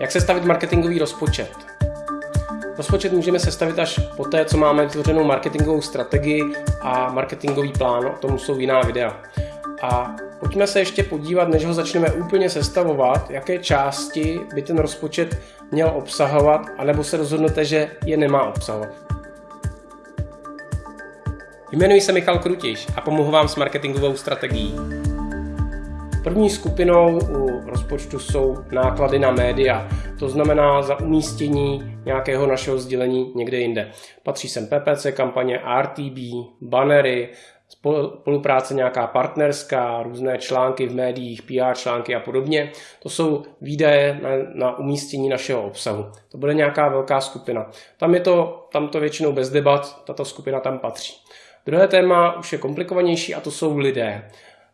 Jak sestavit marketingový rozpočet? Rozpočet můžeme sestavit až poté, co máme vytvořenou marketingovou strategii a marketingový plán, o tom jsou jiná videa. A pojďme se ještě podívat, než ho začneme úplně sestavovat, jaké části by ten rozpočet měl obsahovat, anebo se rozhodnete, že je nemá obsahovat. Jmenuji se Michal Krutiš a pomohu vám s marketingovou strategií. První skupinou u rozpočtu jsou náklady na média, to znamená za umístění nějakého našeho sdělení někde jinde. Patří sem PPC kampaně, RTB, bannery, spolupráce nějaká partnerská, různé články v médiích, PR články a podobně. To jsou výdaje na, na umístění našeho obsahu. To bude nějaká velká skupina. Tam je to, tam to většinou bez debat, tato skupina tam patří. Druhé téma už je komplikovanější a to jsou lidé.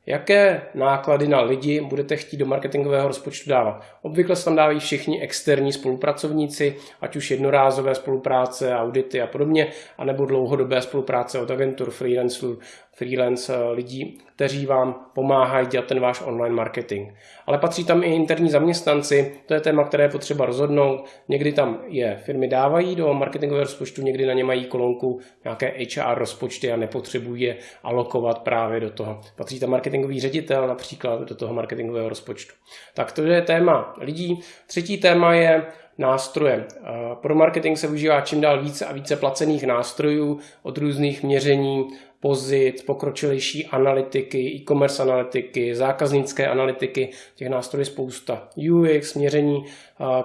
Jaké náklady na lidi budete chtít do marketingového rozpočtu dávat? Obvykle se tam dávají všichni externí spolupracovníci, ať už jednorázové spolupráce, audity a podobně, anebo dlouhodobé spolupráce od agentur, freelancerů, freelance eh, lidí, kteří vám pomáhají dělat ten váš online marketing. Ale patří tam i interní zaměstnanci, to je téma, které je potřeba rozhodnout. Někdy tam je firmy dávají do marketingového rozpočtu, někdy na ně mají kolonku nějaké HR rozpočty a nepotřebují je alokovat právě do toho. Patří tam marketingový ředitel například do toho marketingového rozpočtu. Tak to je téma lidí. Třetí téma je nástroje. Pro marketing se využívá čím dál více a více placených nástrojů od různých měření pozit, pokročilejší analytiky, e-commerce analytiky, zákaznické analytiky, těch nástrojů je spousta. UX, měření,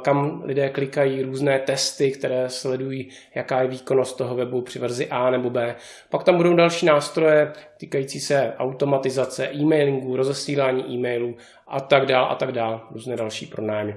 kam lidé klikají, různé testy, které sledují, jaká je výkonnost toho webu při verzi A nebo B. Pak tam budou další nástroje týkající se automatizace, e-mailingu, rozesílání e-mailů a tak dál a tak dál, různé další pronájmy.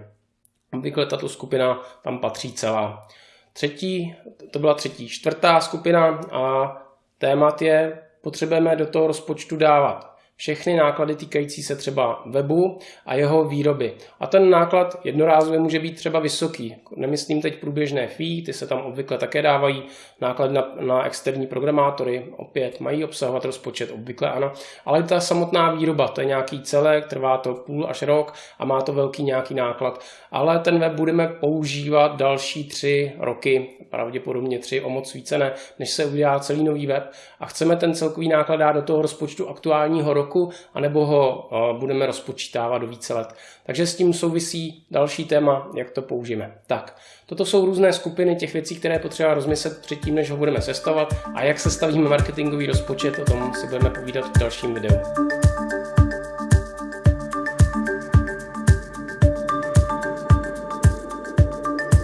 Obvykle tato skupina tam patří celá. Třetí, to byla třetí, čtvrtá skupina a témat je, potřebujeme do toho rozpočtu dávat všechny náklady týkající se třeba webu a jeho výroby. A ten náklad jednorázově může být třeba vysoký. Nemyslím teď průběžné fee, ty se tam obvykle také dávají. Náklady na, na externí programátory opět mají obsahovat rozpočet, obvykle ano. Ale ta samotná výroba, to je nějaký celek, trvá to půl až rok a má to velký nějaký náklad. Ale ten web budeme používat další tři roky, pravděpodobně tři, o moc více ne, než se udělá celý nový web. A chceme ten celkový náklad dát do toho rozpočtu aktuálního roku anebo ho budeme rozpočítávat do více let. Takže s tím souvisí další téma, jak to použijeme. Tak, toto jsou různé skupiny těch věcí, které potřeba rozmyslet předtím, než ho budeme sestavovat a jak sestavíme marketingový rozpočet, o tom si budeme povídat v dalším videu.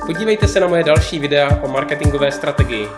Podívejte se na moje další videa o marketingové strategii.